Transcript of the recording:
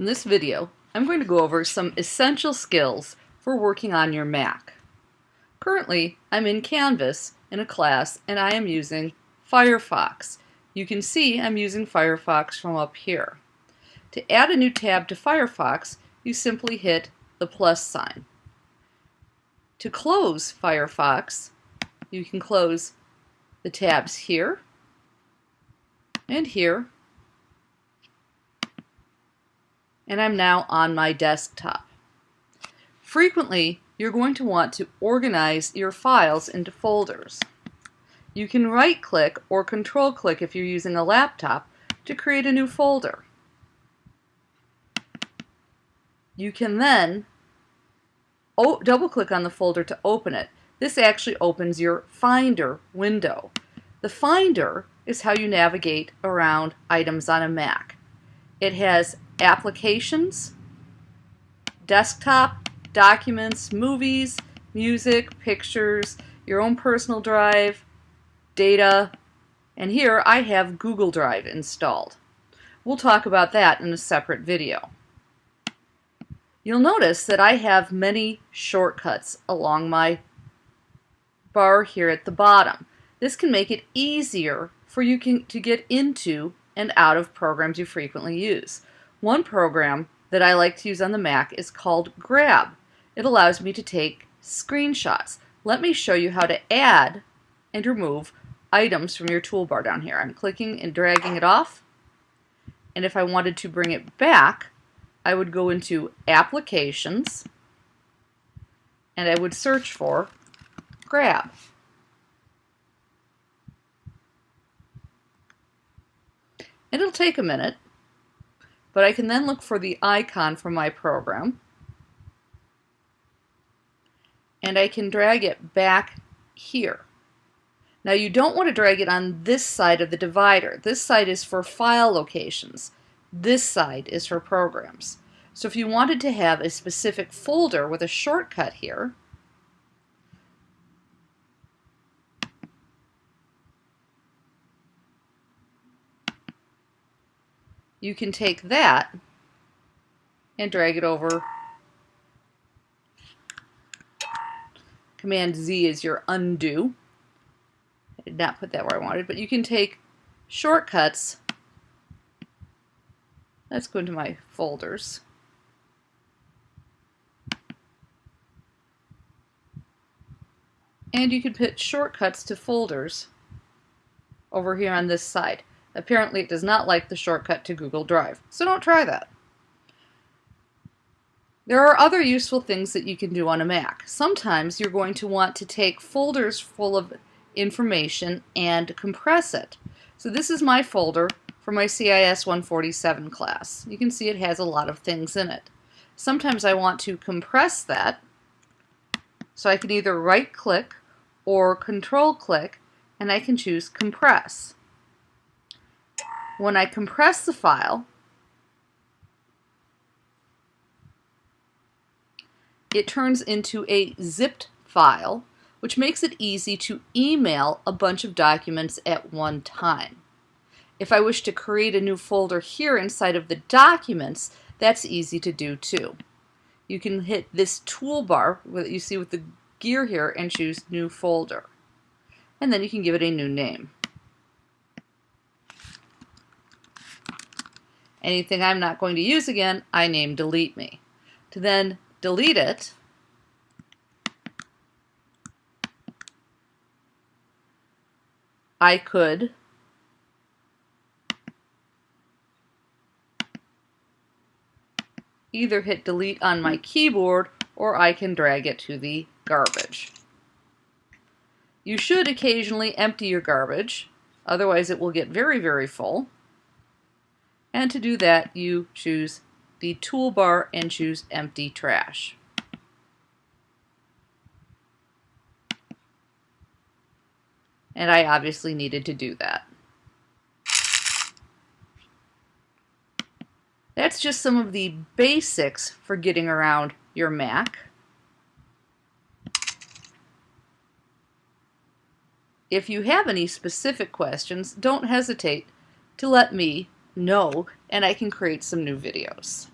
In this video, I'm going to go over some essential skills for working on your Mac. Currently, I'm in Canvas in a class and I am using Firefox. You can see I'm using Firefox from up here. To add a new tab to Firefox, you simply hit the plus sign. To close Firefox, you can close the tabs here and here and I'm now on my desktop. Frequently, you're going to want to organize your files into folders. You can right-click or control-click if you're using a laptop to create a new folder. You can then double-click on the folder to open it. This actually opens your Finder window. The Finder is how you navigate around items on a Mac. It has applications, desktop, documents, movies, music, pictures, your own personal drive, data, and here I have Google Drive installed. We'll talk about that in a separate video. You'll notice that I have many shortcuts along my bar here at the bottom. This can make it easier for you can, to get into and out of programs you frequently use. One program that I like to use on the Mac is called Grab. It allows me to take screenshots. Let me show you how to add and remove items from your toolbar down here. I'm clicking and dragging it off. And if I wanted to bring it back, I would go into Applications and I would search for Grab. It'll take a minute, but I can then look for the icon from my program and I can drag it back here. Now you don't want to drag it on this side of the divider. This side is for file locations. This side is for programs. So if you wanted to have a specific folder with a shortcut here, you can take that and drag it over. Command Z is your undo. I did not put that where I wanted, but you can take shortcuts. Let's go into my folders. And you can put shortcuts to folders over here on this side. Apparently it does not like the shortcut to Google Drive, so don't try that. There are other useful things that you can do on a Mac. Sometimes you're going to want to take folders full of information and compress it. So this is my folder for my CIS 147 class. You can see it has a lot of things in it. Sometimes I want to compress that, so I can either right click or control click and I can choose compress. When I compress the file, it turns into a zipped file, which makes it easy to email a bunch of documents at one time. If I wish to create a new folder here inside of the documents, that's easy to do too. You can hit this toolbar that you see with the gear here and choose new folder. And then you can give it a new name. Anything I'm not going to use again, I name delete me. To then delete it, I could either hit delete on my keyboard or I can drag it to the garbage. You should occasionally empty your garbage, otherwise it will get very, very full. And to do that, you choose the toolbar and choose empty trash. And I obviously needed to do that. That's just some of the basics for getting around your Mac. If you have any specific questions, don't hesitate to let me know and I can create some new videos.